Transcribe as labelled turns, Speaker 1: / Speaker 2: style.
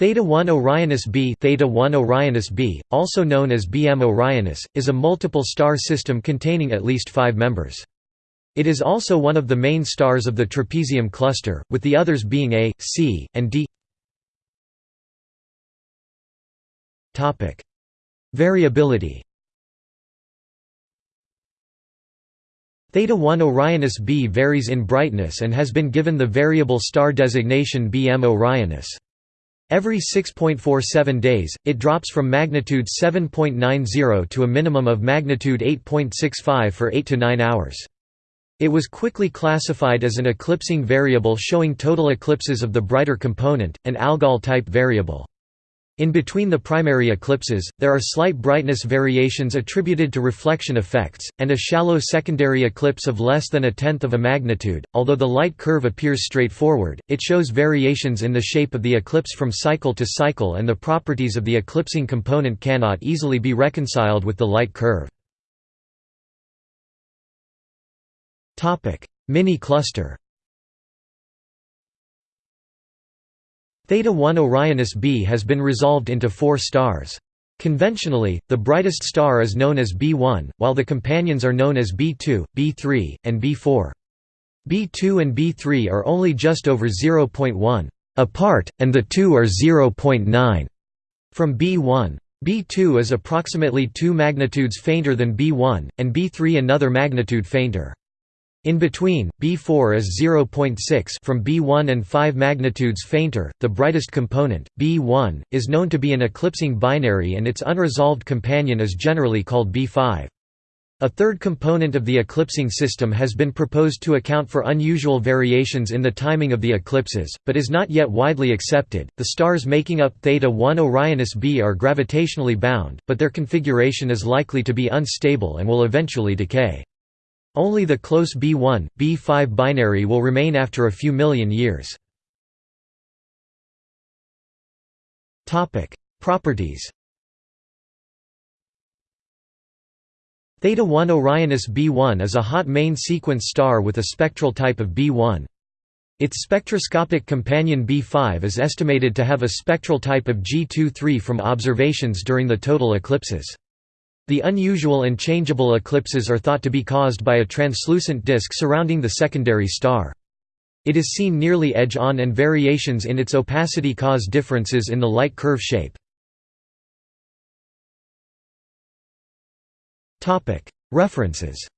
Speaker 1: Theta 1 Orionis b Theta 1 Orionis b, also known as BM Orionis, is a multiple star system containing at least five members. It is also one of the main stars of the trapezium cluster, with the others being A, C, and D. Topic: Variability Theta 1 Orionis b varies in brightness and has been given the variable star designation BM Orionis. Every 6.47 days, it drops from magnitude 7.90 to a minimum of magnitude 8.65 for 8 to 9 hours. It was quickly classified as an eclipsing variable showing total eclipses of the brighter component, an Algol-type variable. In between the primary eclipses, there are slight brightness variations attributed to reflection effects, and a shallow secondary eclipse of less than a tenth of a magnitude. Although the light curve appears straightforward, it shows variations in the shape of the eclipse from cycle to cycle, and the properties of the eclipsing component cannot easily be reconciled with the light curve. Mini-cluster Theta 1 Orionis b has been resolved into four stars. Conventionally, the brightest star is known as B1, while the companions are known as B2, B3, and B4. B2 and B3 are only just over 0.1 apart, and the two are 0.9 from B1. B2 is approximately 2 magnitudes fainter than B1, and B3 another magnitude fainter. In between, B4 is 0.6 from B1 and 5 magnitudes fainter. The brightest component, B1, is known to be an eclipsing binary and its unresolved companion is generally called B5. A third component of the eclipsing system has been proposed to account for unusual variations in the timing of the eclipses, but is not yet widely accepted. The stars making up Theta 1 Orionis b are gravitationally bound, but their configuration is likely to be unstable and will eventually decay. Only the close B1, B5 binary will remain after a few million years. Properties Theta 1 Orionis B1 is a hot main sequence star with a spectral type of B1. Its spectroscopic companion B5 is estimated to have a spectral type of G23 from observations during the total eclipses. The unusual and changeable eclipses are thought to be caused by a translucent disk surrounding the secondary star. It is seen nearly edge-on and variations in its opacity cause differences in the light curve shape. References